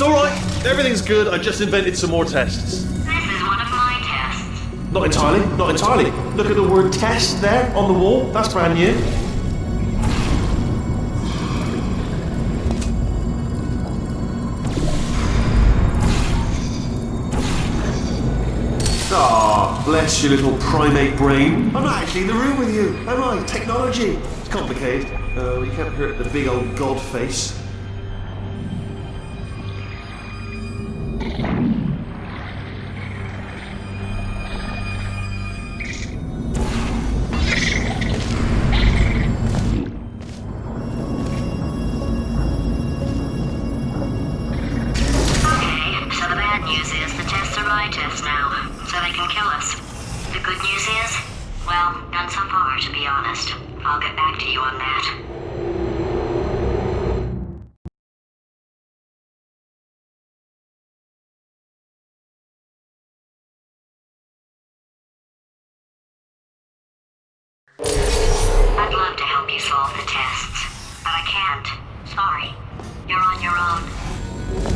It's alright. Everything's good. I just invented some more tests. This is one of my tests. Not entirely. Not entirely. Look at the word test there on the wall. That's brand new. Ah, bless your little primate brain. I'm not actually in the room with you, am I? Technology. It's complicated. Uh, you can't hurt the big old god face. Sorry. You're on your own.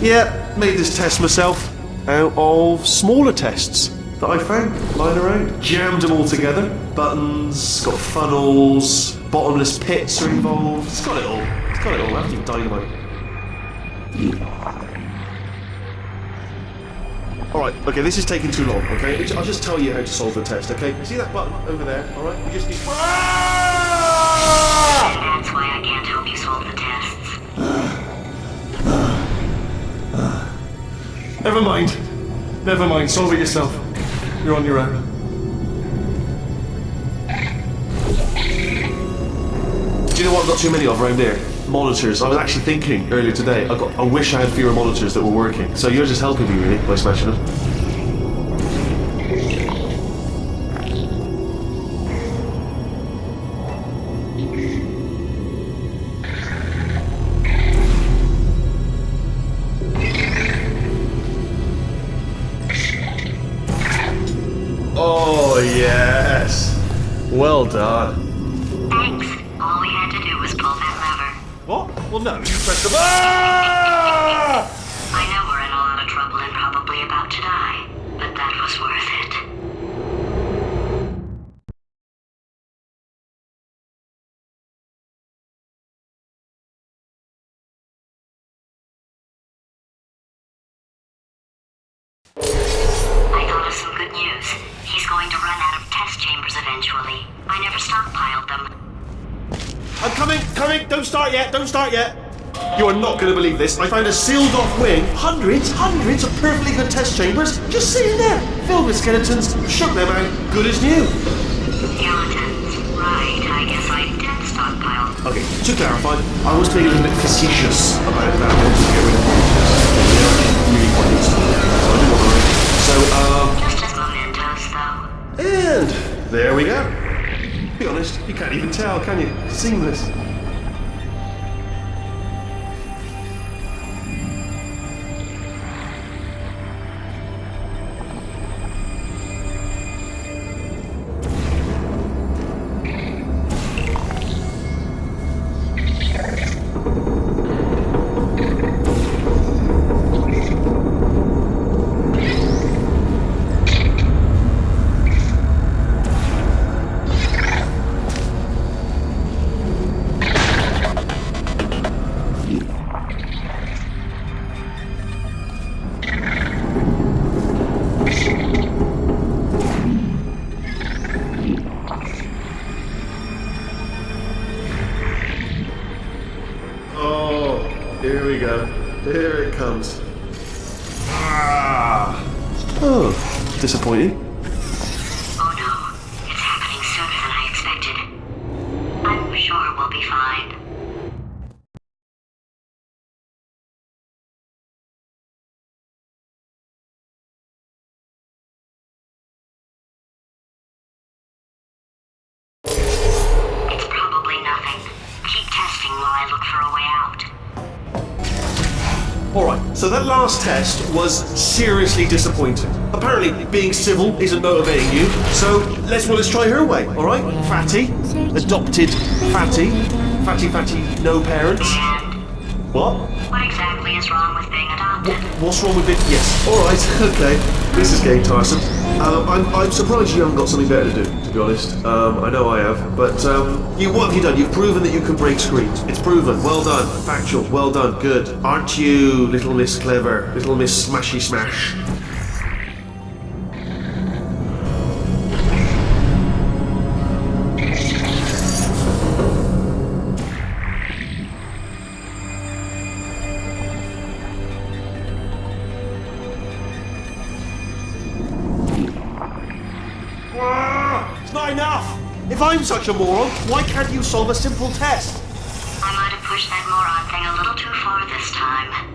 Yeah, made this test myself out of smaller tests that I found lying around. Jammed them all together. Buttons, got funnels, bottomless pits are involved. It's got it all. It's got it all. Everything dynamite. Alright, okay, this is taking too long, okay? I'll just tell you how to solve the test, okay? You see that button over there, alright? You just need. Ah! Never mind. Never mind. Solve it yourself. You're on your own. Do you know what I've got too many of around here? Monitors. I was actually thinking earlier today. I got. I wish I had fewer monitors that were working. So you're just helping me really by smashing them. Was worth it. I thought of some good news. He's going to run out of test chambers eventually. I never stockpiled them. I'm coming, coming. Don't start yet. Don't start yet. You are not going to believe this. I found a sealed off wing. Hundreds, hundreds of perfectly good test chambers just sitting there, filled with skeletons. Shook them out, good as new. Skeletons. Right, I guess I did stockpile. Okay, to clarify, I was being a little bit facetious about that. Wanted to get rid of really quite useful. So I do want to. So, um, Just as mementos, though. and there we go. Be honest, you can't even tell, can you? Seamless. Alright, so that last test was seriously disappointing. Apparently, being civil isn't motivating you, so let's well let's try her way, alright? Fatty, adopted Fatty, Fatty Fatty, no parents. What? what exactly is wrong with being adopted? interrupted. What's wrong with it? Yes. All right. Okay. This is getting tiresome. Um, I'm, I'm surprised you haven't got something better to do. To be honest, um, I know I have. But um, you, what have you done? You've proven that you can break screens. It's proven. Well done. Factual. Well done. Good. Aren't you, little Miss Clever, little Miss Smashy Smash? Such a moron, why can't you solve a simple test? I might have pushed that moron thing a little too far this time.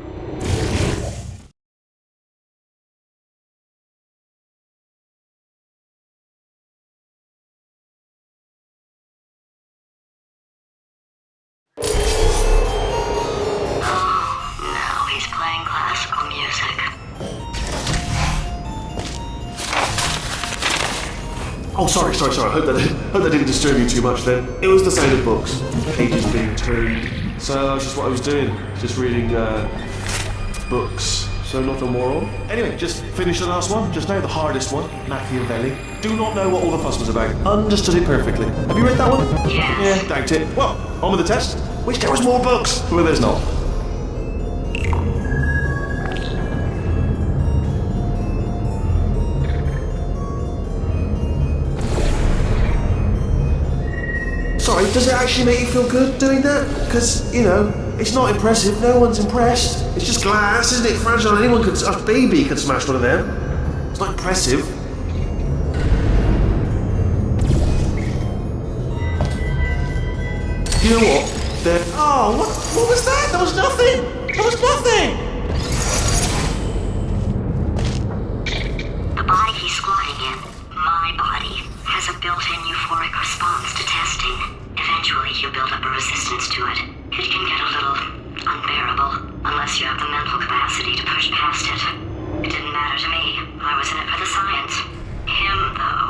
Oh, sorry, sorry, sorry. I hope that, hope that didn't disturb you too much then. It was the sound of books, pages being turned. So that's just what I was doing, just reading uh, books. So not a moron. Anyway, just finished the last one, just now, the hardest one, Machiavelli. Do not know what all the fuss was about. Understood it perfectly. Have you read that one? Yes. Yeah, doubt it. Well, on with the test. Wish there was more books. Well, there's not. Does it actually make you feel good doing that? Because, you know, it's not impressive, no one's impressed. It's just glass, isn't it? Fragile, anyone could, a baby could smash one of them. It's not impressive. You know what? There. Oh, what, what was that? There was nothing! There was nothing! Build up a resistance to it. It can get a little unbearable unless you have the mental capacity to push past it. It didn't matter to me. I was in it for the science. Him, though.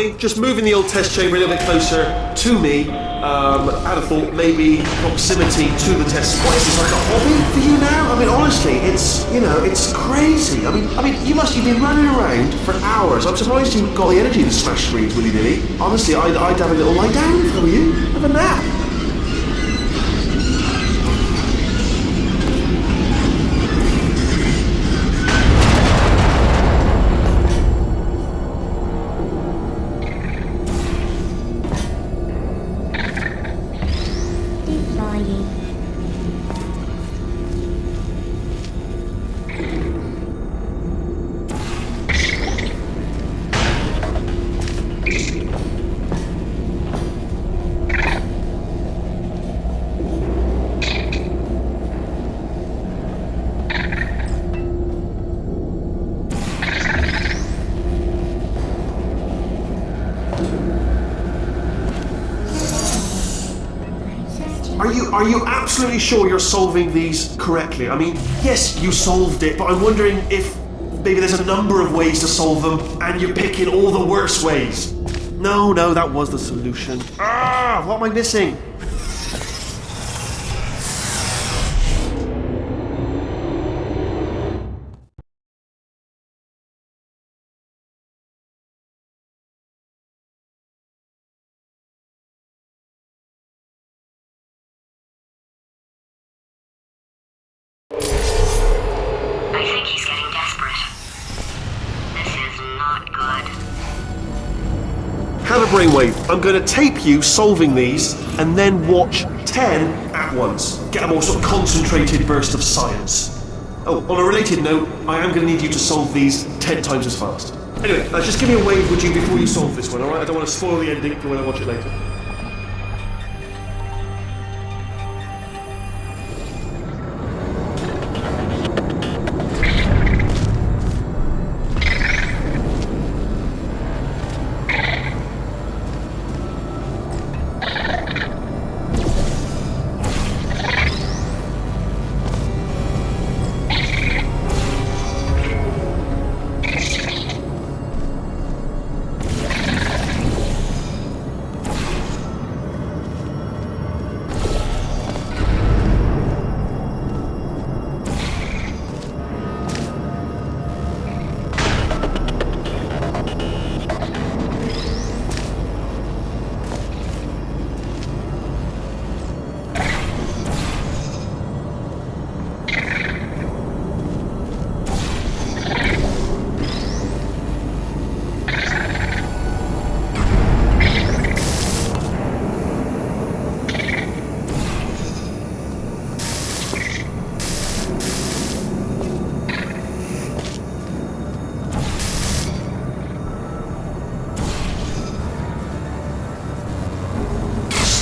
Me, just moving the old test chamber a little bit closer to me. Um, had a thought, maybe proximity to the test. What is this, like a hobby for you now? I mean, honestly, it's, you know, it's crazy. I mean, I mean, you must have been running around for hours. I'm surprised you've got the energy to smash screens willy-nilly. Honestly, I'd, I'd have a little lie down were you. Have a nap. Absolutely sure you're solving these correctly? I mean, yes, you solved it, but I'm wondering if maybe there's a number of ways to solve them, and you're picking all the worst ways. No, no, that was the solution. Ah, what am I missing? Brainwave. I'm going to tape you solving these, and then watch ten at once. Get a more sort of concentrated burst of science. Oh, on a related note, I am going to need you to solve these ten times as fast. Anyway, uh, just give me a wave, would you, before you solve this one, alright? I don't want to spoil the ending for when I watch it later.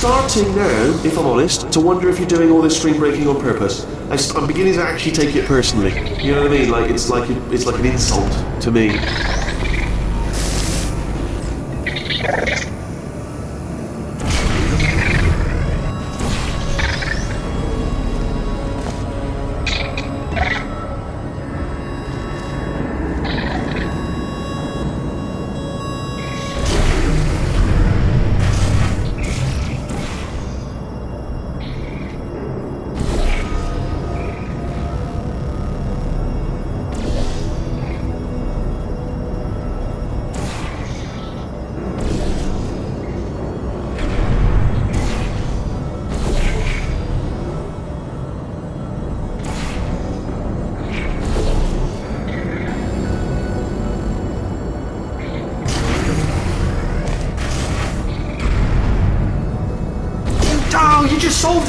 Starting now, if I'm honest, to wonder if you're doing all this screen breaking on purpose. I, am beginning to actually take it personally. You know what I mean? Like it's like it's like an insult to me.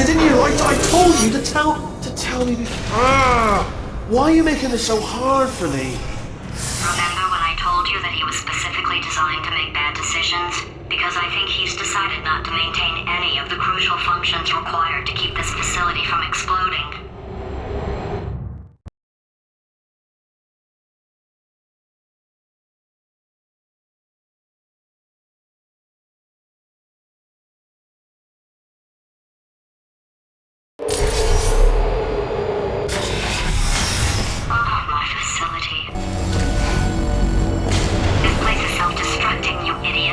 You just solved didn't you? I, I told you to tell to tell me before. Ah, why are you making this so hard for me? Remember when I told you that he was specifically designed to make bad decisions? Because I think he's decided not to maintain any of the crucial functions required to keep this facility from exploding.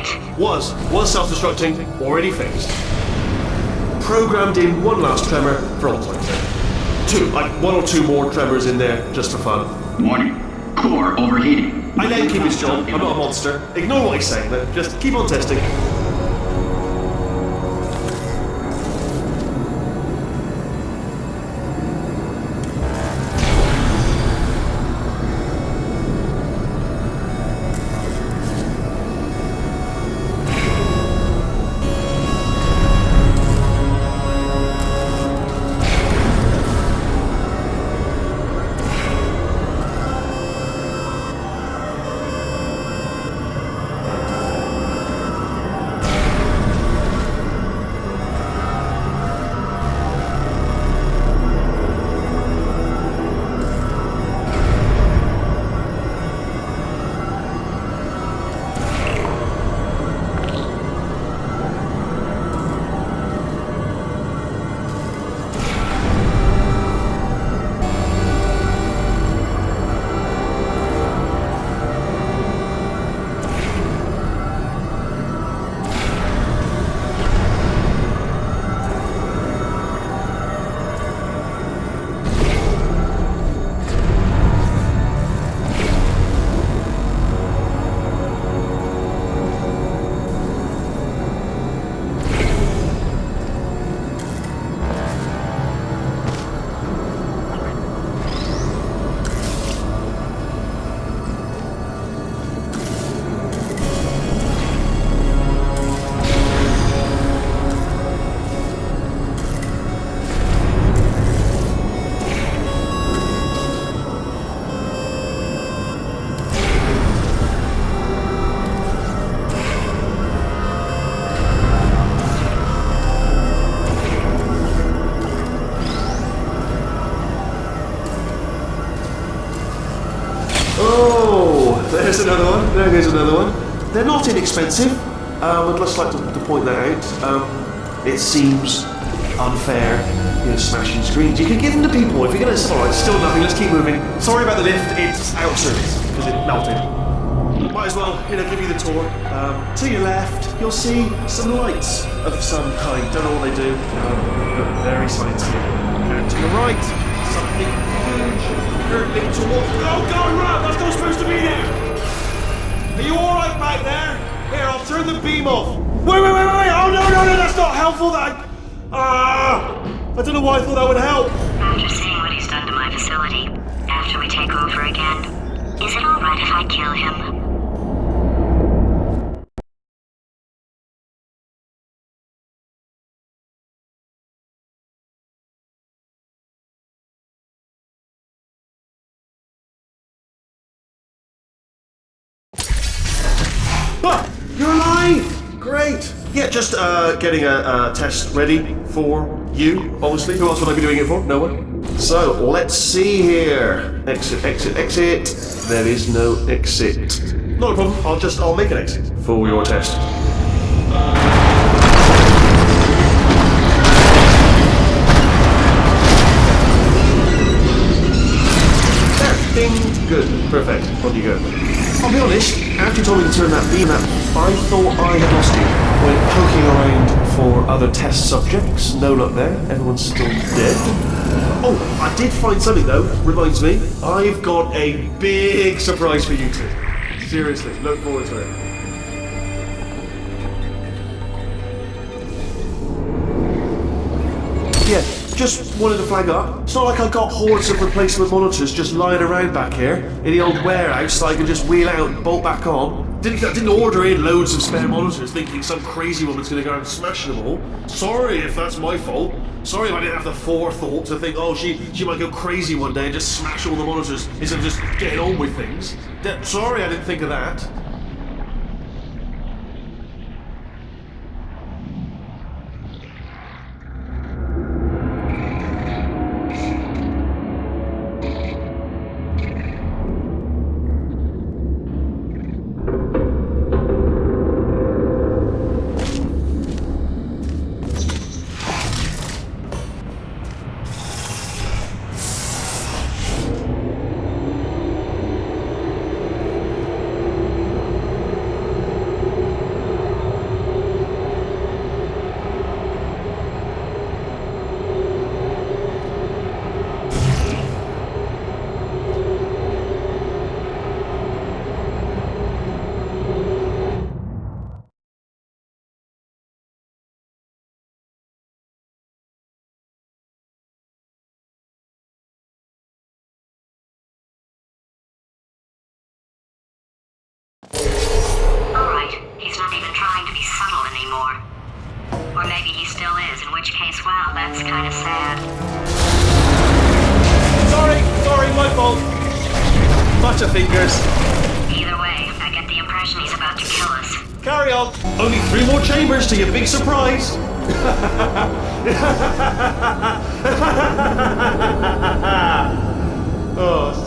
Self-destructing, you idiot. Was was self-destructing, already fixed. Programmed in one last tremor for all sake. Two, like one or two more tremors in there just for fun. Warning. Core overheating. I let him keep his job. I'm not a monster. Ignore what he's saying. Then just keep on testing. It seems unfair, you know, smashing screens. You can give them to people if you're gonna. All right, still nothing. Let's keep moving. Sorry about the lift. It's out of service because it melted. Might as well, you know, give you the tour. Um, to your left, you'll see some lights of some kind. Don't know what they do. Um, very sciencey. And to your right, something huge hurtling towards. Oh God, Rob! That's not supposed to be there. Are you all right back there? Here, I'll turn the beam off. Wait, wait, wait, wait! Oh no, no, no! That's not helpful. That. Ah! I don't know why I thought that would help. After seeing what he's done to my facility, after we take over again, is it alright if I kill him? Great! Yeah, just uh, getting a, a test ready for you, obviously. Who else would I be doing it for? No one. So, let's see here. Exit, exit, exit. There is no exit. Not a problem. I'll just, I'll make an exit for your test. Good, perfect. On you go. I'll be honest, after you told me to turn that beam up, I thought I had lost you. Went poking around for other test subjects, no luck there, everyone's still dead. Oh, I did find something though, reminds me. I've got a big surprise for you two. Seriously, look forward to it. Yeah, just wanted to flag up. It's not like I've got hordes of replacement monitors just lying around back here in the old warehouse that I can just wheel out and bolt back on. Didn't, I didn't order in loads of spare monitors thinking some crazy woman's going to go and smash them all. Sorry if that's my fault. Sorry if I didn't have the forethought to think, oh, she, she might go crazy one day and just smash all the monitors instead of just getting on with things. De- sorry I didn't think of that. Carry on. Only three more chambers to your big surprise. oh,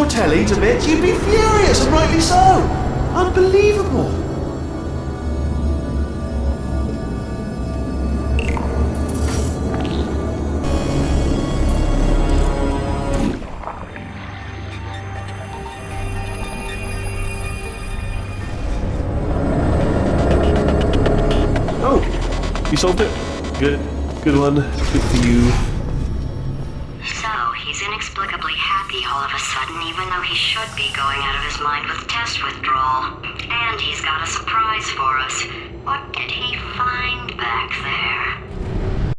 your telly to bits, you'd be furious, and rightly so. Unbelievable. Oh, you solved it. Good, good one. Good for you. he should be going out of his mind with test withdrawal. And he's got a surprise for us. What did he find back there?